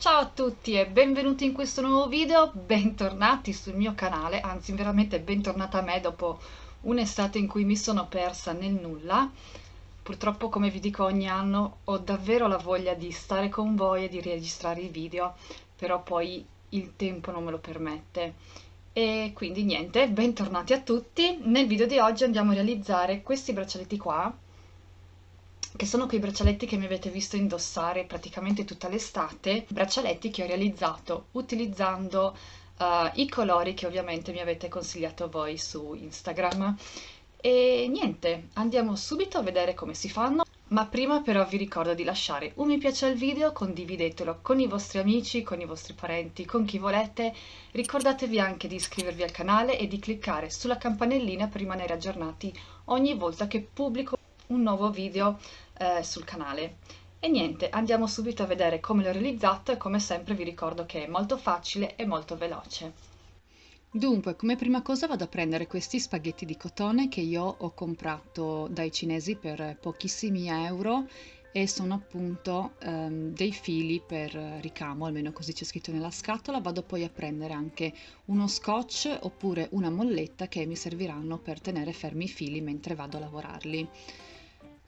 Ciao a tutti e benvenuti in questo nuovo video, bentornati sul mio canale, anzi veramente bentornata a me dopo un'estate in cui mi sono persa nel nulla. Purtroppo come vi dico ogni anno ho davvero la voglia di stare con voi e di registrare i video, però poi il tempo non me lo permette. E quindi niente, bentornati a tutti. Nel video di oggi andiamo a realizzare questi braccialetti qua, che sono quei braccialetti che mi avete visto indossare praticamente tutta l'estate, braccialetti che ho realizzato utilizzando uh, i colori che ovviamente mi avete consigliato voi su Instagram. E niente, andiamo subito a vedere come si fanno. Ma prima però vi ricordo di lasciare un mi piace al video, condividetelo con i vostri amici, con i vostri parenti, con chi volete. Ricordatevi anche di iscrivervi al canale e di cliccare sulla campanellina per rimanere aggiornati ogni volta che pubblico un nuovo video eh, sul canale. E niente, andiamo subito a vedere come l'ho realizzato e come sempre vi ricordo che è molto facile e molto veloce. Dunque, come prima cosa vado a prendere questi spaghetti di cotone che io ho comprato dai cinesi per pochissimi euro e sono appunto um, dei fili per ricamo, almeno così c'è scritto nella scatola. Vado poi a prendere anche uno scotch oppure una molletta che mi serviranno per tenere fermi i fili mentre vado a lavorarli.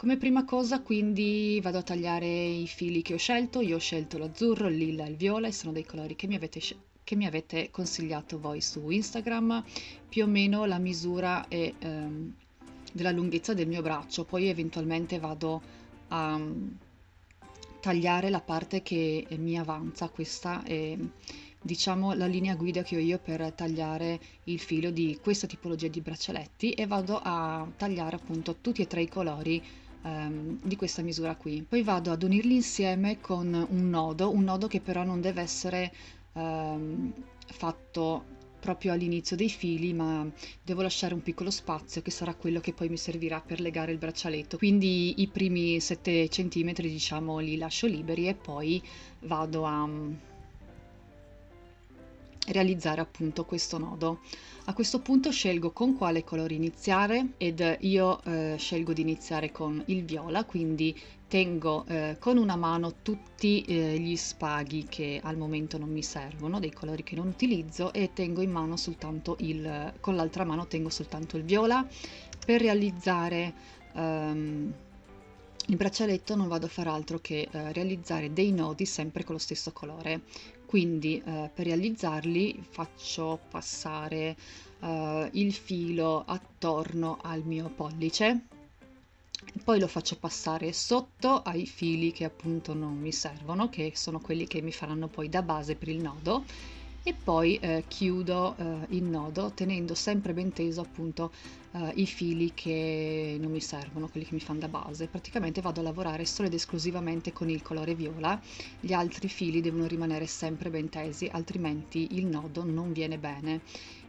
Come prima cosa quindi vado a tagliare i fili che ho scelto, io ho scelto l'azzurro, il lilla e il viola e sono dei colori che mi avete, che mi avete consigliato voi su Instagram, più o meno la misura è ehm, della lunghezza del mio braccio, poi eventualmente vado a um, tagliare la parte che mi avanza, questa è diciamo la linea guida che ho io per tagliare il filo di questa tipologia di braccialetti. E vado a tagliare appunto tutti e tre i colori ehm, di questa misura qui. Poi vado ad unirli insieme con un nodo, un nodo che però non deve essere ehm, fatto proprio all'inizio dei fili ma devo lasciare un piccolo spazio che sarà quello che poi mi servirà per legare il braccialetto quindi i primi 7 cm diciamo li lascio liberi e poi vado a realizzare appunto questo nodo. A questo punto scelgo con quale colore iniziare ed io eh, scelgo di iniziare con il viola, quindi tengo eh, con una mano tutti eh, gli spaghi che al momento non mi servono, dei colori che non utilizzo e tengo in mano soltanto il, con l'altra mano tengo soltanto il viola. Per realizzare ehm, il braccialetto non vado a fare altro che eh, realizzare dei nodi sempre con lo stesso colore quindi eh, per realizzarli faccio passare eh, il filo attorno al mio pollice. Poi lo faccio passare sotto ai fili che appunto non mi servono che sono quelli che mi faranno poi da base per il nodo e poi eh, chiudo eh, il nodo tenendo sempre ben teso appunto eh, i fili che non mi servono, quelli che mi fanno da base. Praticamente vado a lavorare solo ed esclusivamente con il colore viola, gli altri fili devono rimanere sempre ben tesi, altrimenti il nodo non viene bene.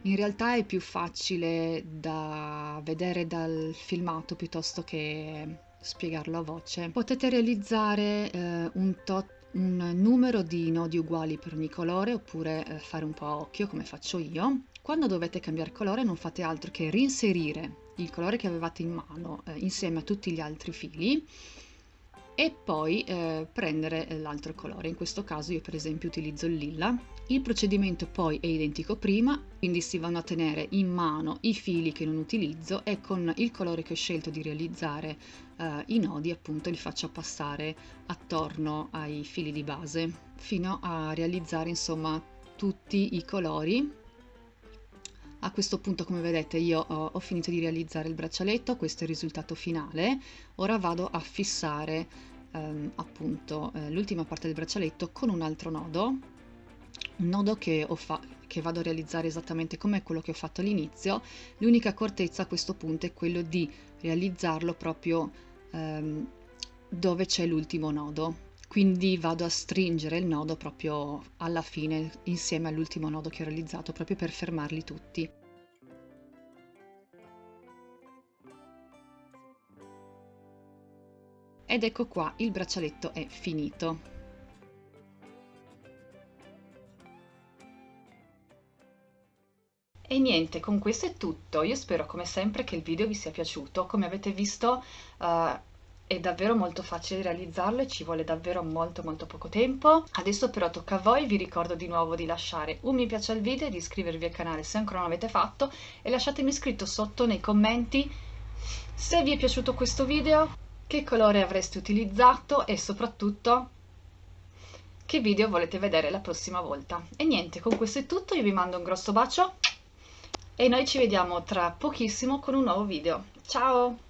In realtà è più facile da vedere dal filmato piuttosto che spiegarlo a voce. Potete realizzare eh, un tot un numero di nodi uguali per ogni colore oppure eh, fare un po' a occhio come faccio io. Quando dovete cambiare colore non fate altro che reinserire il colore che avevate in mano eh, insieme a tutti gli altri fili e poi eh, prendere l'altro colore. In questo caso io per esempio utilizzo il lilla. Il procedimento poi è identico prima, quindi si vanno a tenere in mano i fili che non utilizzo e con il colore che ho scelto di realizzare eh, i nodi appunto li faccio passare attorno ai fili di base fino a realizzare insomma tutti i colori a questo punto come vedete io ho, ho, finito di realizzare il braccialetto, questo è il risultato finale. Ora vado a fissare ehm, appunto eh, l'ultima parte del braccialetto con un altro nodo, un nodo che, che vado a realizzare esattamente come quello che ho fatto all'inizio. L'unica accortezza a questo punto è quello di realizzarlo proprio ehm, dove c'è l'ultimo nodo quindi vado a stringere il nodo proprio alla fine insieme all'ultimo nodo che ho realizzato proprio per fermarli tutti. Ed ecco qua, il braccialetto è finito. E niente, con questo è tutto. Io spero come sempre che il video vi sia piaciuto. Come avete visto uh, è davvero molto facile realizzarlo e ci vuole davvero molto molto poco tempo. Adesso però tocca a voi, vi ricordo di nuovo di lasciare un mi piace al video, di iscrivervi al canale se ancora non l'avete fatto e lasciatemi scritto sotto nei commenti se vi è piaciuto questo video, che colore avreste utilizzato e soprattutto che video volete vedere la prossima volta. E niente, con questo è tutto, io vi mando un grosso bacio e noi ci vediamo tra pochissimo con un nuovo video. Ciao!